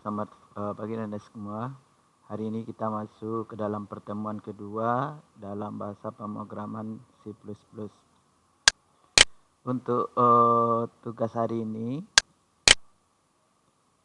Selamat uh, pagi anda semua. Hari ini kita masuk ke dalam pertemuan kedua dalam bahasa pemrograman C++. Untuk uh, tugas hari ini,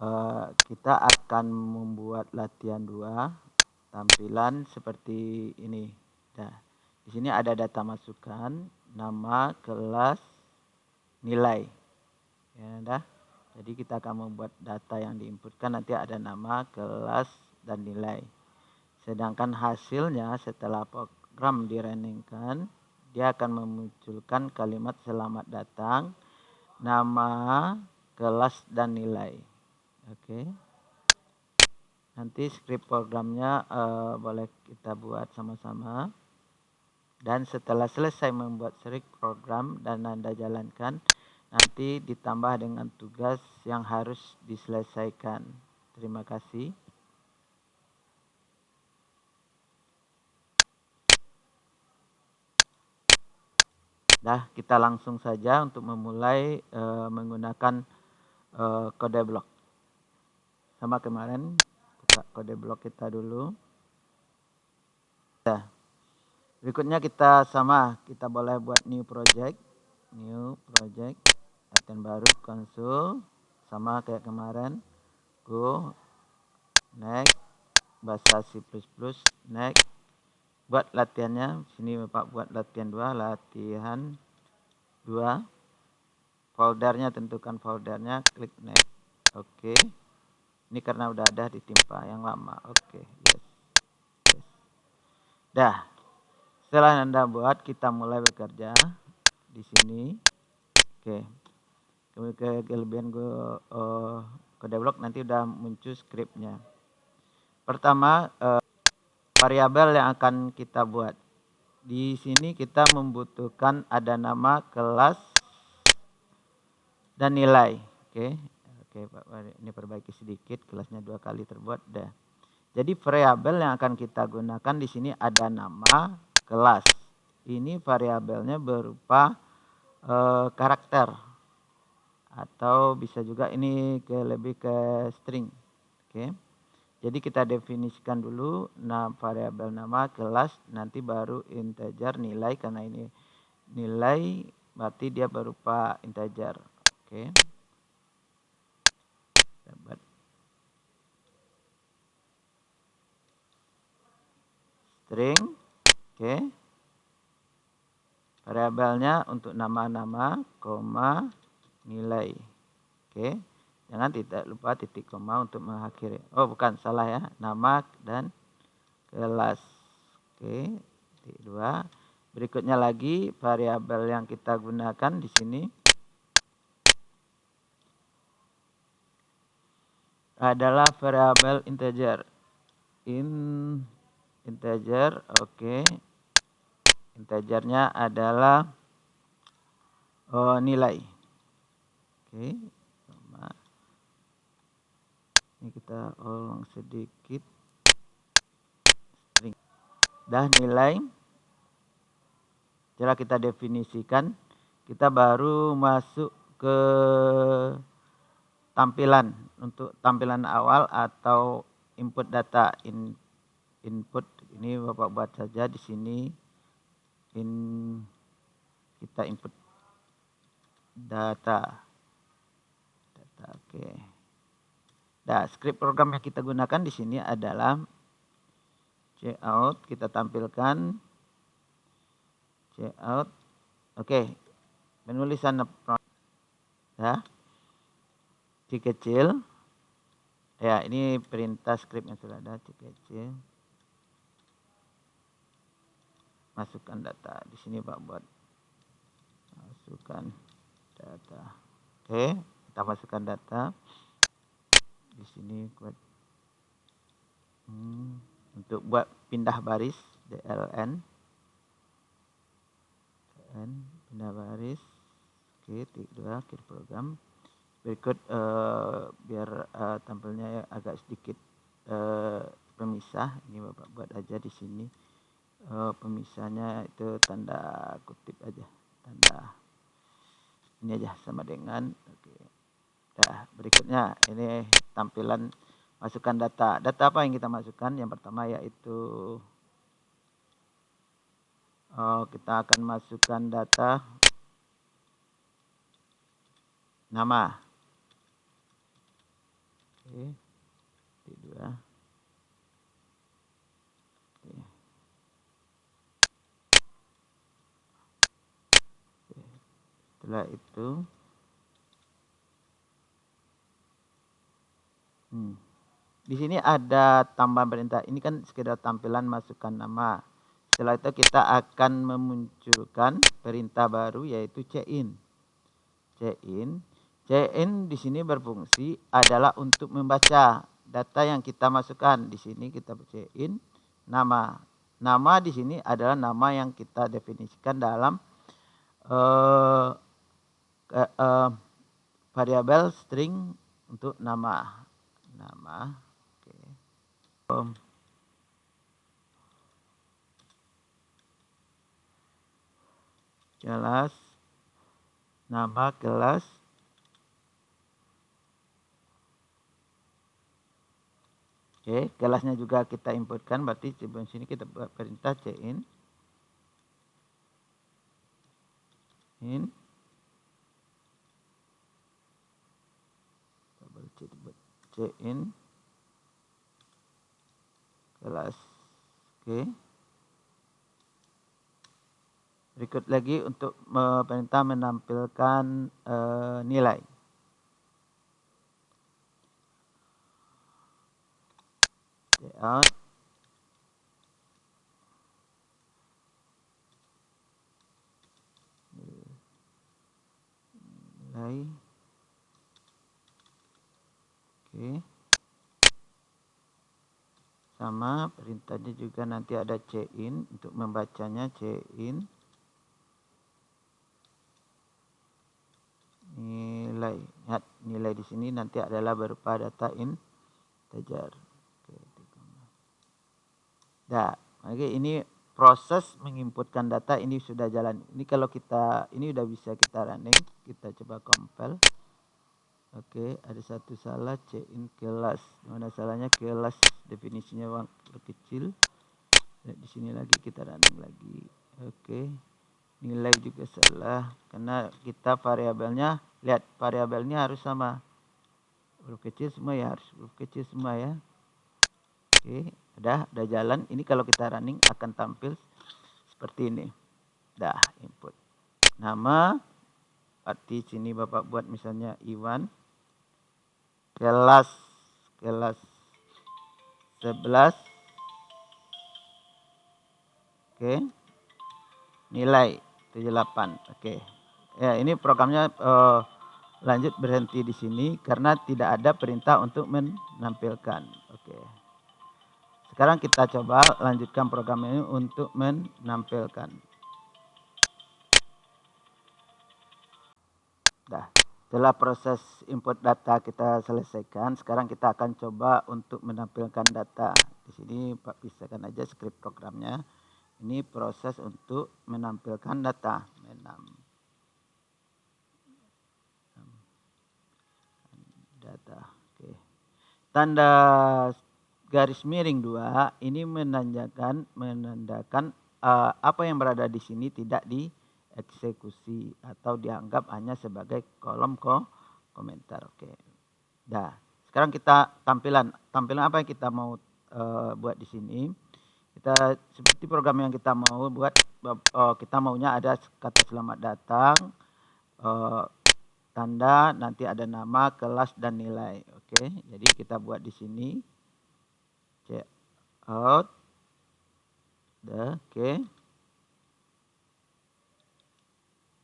uh, kita akan membuat latihan dua tampilan seperti ini. Nah, di sini ada data masukan, nama, kelas, nilai. Ya, dah. Jadi kita akan membuat data yang diinputkan nanti ada nama, kelas, dan nilai. Sedangkan hasilnya setelah program dirunningkan, dia akan memunculkan kalimat selamat datang, nama, kelas, dan nilai. Oke. Nanti script programnya uh, boleh kita buat sama-sama. Dan setelah selesai membuat script program dan Anda jalankan, nanti ditambah dengan tugas yang harus diselesaikan. Terima kasih. Dah, kita langsung saja untuk memulai uh, menggunakan uh, kode blok. Sama kemarin, buka kode blok kita dulu. Dah. Berikutnya kita sama, kita boleh buat new project. New project latihan baru konsul sama kayak kemarin go next bahasa C++ next buat latihannya sini Bapak buat latihan 2 latihan 2 foldernya tentukan foldernya klik next oke okay. ini karena udah ada ditimpa yang lama oke okay. yes. yes dah setelah anda buat kita mulai bekerja di sini oke okay ke kelebihan gue uh, ke develop nanti udah muncul scriptnya. Pertama uh, variabel yang akan kita buat. Di sini kita membutuhkan ada nama kelas dan nilai. Oke okay. oke okay, ini perbaiki sedikit kelasnya dua kali terbuat dah. Jadi variabel yang akan kita gunakan di sini ada nama kelas. Ini variabelnya berupa uh, karakter atau bisa juga ini ke lebih ke string. Oke. Jadi kita definisikan dulu nah variabel nama kelas nanti baru integer nilai karena ini nilai berarti dia berupa integer. Oke. Dapat string. Oke. Variabelnya untuk nama-nama, koma, nilai. Oke. Jangan tidak lupa titik koma untuk mengakhiri. Oh, bukan salah ya. Nama dan kelas. Oke. Titik dua. Berikutnya lagi variabel yang kita gunakan di sini adalah variabel integer. In integer, oke. Okay. Integernya adalah oh, nilai. Oke, sama. Ini kita ulang sedikit. String. Dah nilai. Cara kita definisikan, kita baru masuk ke tampilan untuk tampilan awal atau input data in, input ini Bapak buat saja di sini in kita input data Oke. Nah, script program yang kita gunakan di sini adalah out kita tampilkan out. Oke. Penulisan ya. C kecil. Ya, ini perintah script yang sudah ada C kecil. Masukkan data. Di sini Pak buat masukkan data. Oke kita masukkan data. Di sini buat hmm, untuk buat pindah baris DLN DLN pindah baris oke titik dua akhir program. Berikut uh, biar uh, tampilnya agak sedikit uh, pemisah. Ini bapak buat aja di sini. Uh, pemisahnya itu tanda kutip aja tanda ini aja sama dengan oke Nah, berikutnya ini tampilan masukkan data. Data apa yang kita masukkan? Yang pertama yaitu oh, kita akan masukkan data nama. Oke. Dua. setelah itu hmm, di sini ada tambahan perintah. Ini kan sekedar tampilan masukkan nama. Setelah itu kita akan memunculkan perintah baru yaitu check-in. Check-in. Check-in di sini berfungsi adalah untuk membaca data yang kita masukkan. Di sini kita check-in nama. Nama di sini adalah nama yang kita definisikan dalam uh, uh, variabel string untuk nama nama oke. Okay. kelas nama kelas Oke, okay, kelasnya juga kita inputkan berarti di sini kita perintah cin in C in kelas oke berikut lagi untuk perintah menampilkan uh, nilai. Out nilai Oke. Sama perintahnya juga nanti ada in untuk membacanya in nilai. Lihat nilai di sini nanti adalah berupa data integer. Nah, oke ini proses menginputkan data ini sudah jalan. Ini kalau kita ini udah bisa kita running, kita coba compile. Oke, ada satu salah C in kelas. Mana salahnya kelas definisinya uang kecil. Lihat di sini lagi kita running lagi. Oke. Nilai juga salah karena kita variabelnya lihat variabelnya harus sama. Huruf kecil semua ya, harus huruf kecil semua ya. Oke, udah udah jalan. Ini kalau kita running akan tampil seperti ini. Dah input. Nama arti sini Bapak buat misalnya Iwan kelas kelas 11 oke. Nilai 78 oke. Ya ini programnya uh, lanjut berhenti di sini karena tidak ada perintah untuk menampilkan. Oke. Sekarang kita coba lanjutkan program ini untuk menampilkan. Dah setelah proses input data kita selesaikan, sekarang kita akan coba untuk menampilkan data. Di sini Pak pisahkan aja script programnya. Ini proses untuk menampilkan data. Data. Oke. Tanda garis miring dua ini menandakan menandakan uh, apa yang berada di sini tidak di eksekusi atau dianggap hanya sebagai kolom ko komentar. Oke. Nah, sekarang kita tampilan tampilan apa yang kita mau uh, buat di sini. Kita seperti program yang kita mau buat uh, kita maunya ada kata selamat datang uh, tanda nanti ada nama, kelas dan nilai. Oke. Jadi kita buat di sini check out. Oke.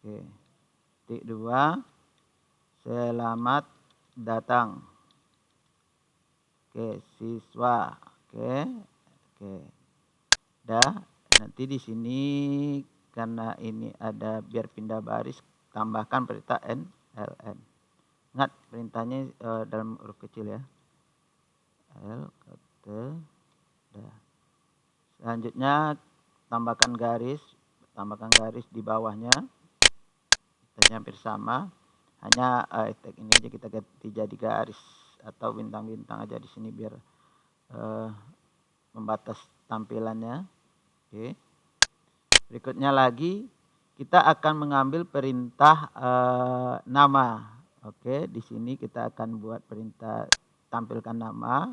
Oke. Titik dua. Selamat datang. Oke, siswa. Oke. Oke. Dah. Nanti di sini karena ini ada biar pindah baris tambahkan perintah n ln. Ingat perintahnya uh, dalam huruf kecil ya. L kata dah. Selanjutnya tambahkan garis, tambahkan garis di bawahnya hampir sama hanya uh, tag ini aja kita ganti jadi garis atau bintang-bintang aja di sini biar uh, membatas tampilannya. Oke. Berikutnya lagi kita akan mengambil perintah uh, nama. Oke, di sini kita akan buat perintah tampilkan nama.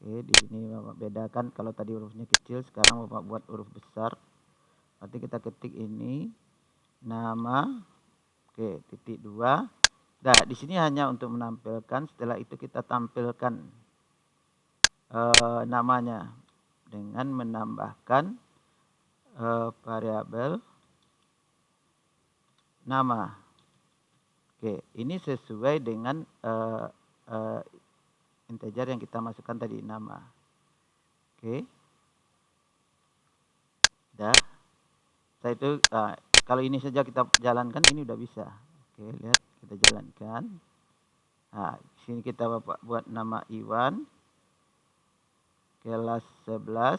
Oke, di sini Bapak bedakan kalau tadi hurufnya kecil, sekarang Bapak buat huruf besar. Nanti kita ketik ini nama. Oke, titik dua. Nah, di sini hanya untuk menampilkan. Setelah itu kita tampilkan uh, namanya dengan menambahkan uh, variabel nama. Oke, ini sesuai dengan uh, uh, integer yang kita masukkan tadi nama. Oke. Dah. Setelah itu uh, kalau ini saja kita jalankan ini udah bisa. Oke, lihat kita jalankan. Nah, sini kita Bapak buat nama Iwan. Kelas 11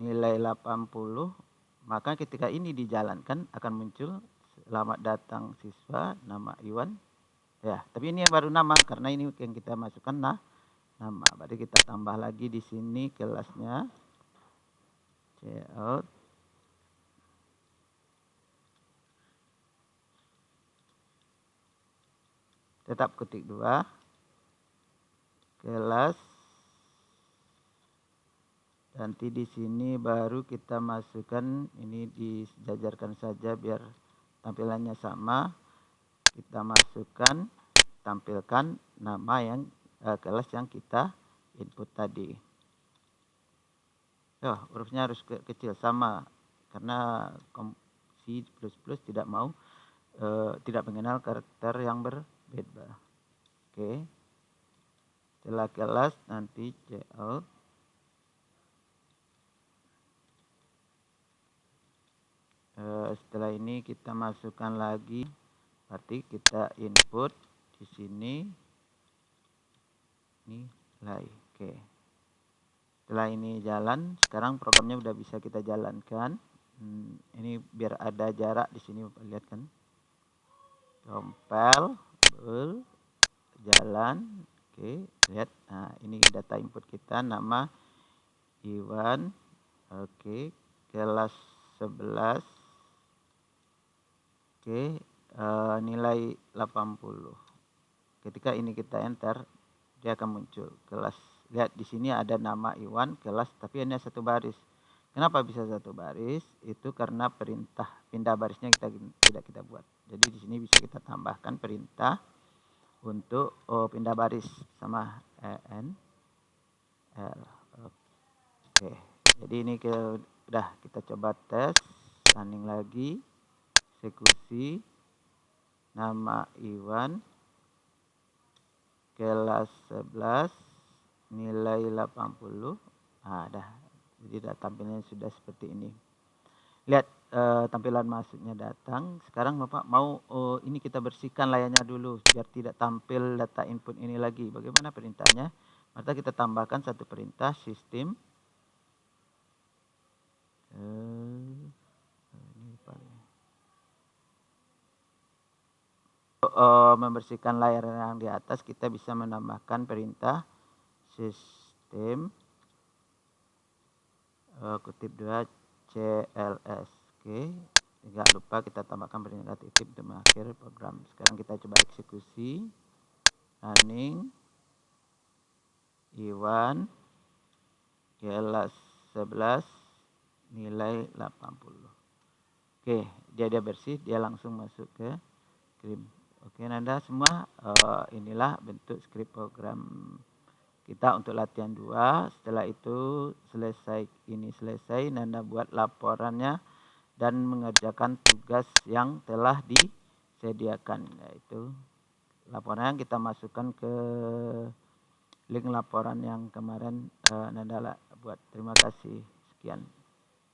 nilai 80. Maka ketika ini dijalankan akan muncul selamat datang siswa nama Iwan. Ya, tapi ini yang baru nama karena ini yang kita masukkan nah nama. Berarti kita tambah lagi di sini kelasnya. out tetap ketik dua. Kelas nanti di sini baru kita masukkan ini dijajarkan saja biar tampilannya sama. Kita masukkan tampilkan nama yang eh, kelas yang kita input tadi. Oh hurufnya harus ke kecil sama karena C++ tidak mau eh, tidak mengenal karakter yang ber beda. Oke. Setelah kelas nanti out uh, setelah ini kita masukkan lagi. Berarti kita input di sini. Nilai oke. Setelah ini jalan sekarang programnya udah bisa kita jalankan. Hmm, ini biar ada jarak di sini lihat kan? Compile jalan. Oke lihat. Nah ini data input kita. Nama Iwan. Oke kelas 11 oke uh, nilai 80 ketika ini kita enter dia akan muncul. Kelas. Lihat di sini ada nama Iwan kelas tapi hanya satu baris kenapa bisa satu baris itu karena perintah pindah barisnya kita tidak kita buat jadi di sini bisa kita tambahkan perintah untuk oh, pindah baris sama en l. Oke. Jadi ini ke udah kita coba tes running lagi eksekusi nama Iwan kelas 11 nilai 80 nah dah jadi tampilnya sudah seperti ini lihat uh, tampilan masuknya datang. Sekarang Bapak mau oh, ini kita bersihkan layarnya dulu biar tidak tampil data input ini lagi. Bagaimana perintahnya? Maka kita tambahkan satu perintah sistem uh, uh, membersihkan layar yang di atas kita bisa menambahkan perintah sistem uh, kutip dua CLS oke tidak lupa kita tambahkan perintah titip untuk mengakhiri program. Sekarang kita coba eksekusi. Running Iwan kelas 11 nilai 80 oke dia dia bersih dia langsung masuk ke screen oke Nanda semua uh, inilah bentuk script program kita untuk latihan 2 setelah itu selesai ini selesai Nanda buat laporannya dan mengerjakan tugas yang telah disediakan yaitu laporan kita masukkan ke link laporan yang kemarin uh, Nanda buat. Terima kasih. Sekian